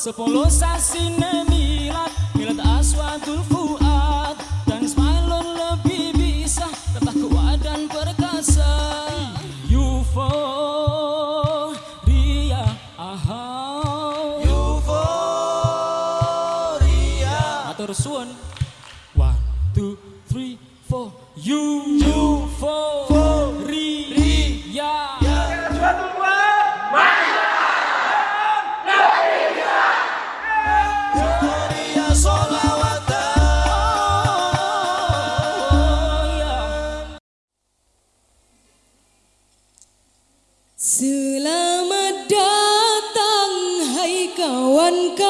Sepuluh sasi milad Milad aswadul fuad. Dan Ismailun lebih bisa Tetap kuat dan perkasa. Euforia ahau Euforia Atur suun One, two, three, four. You Euforia kawan kau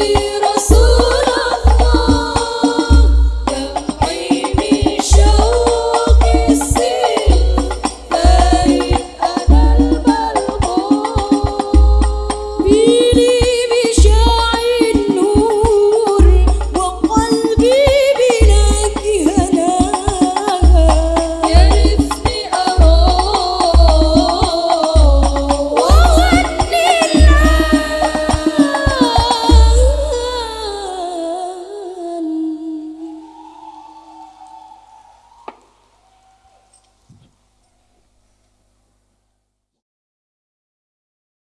you.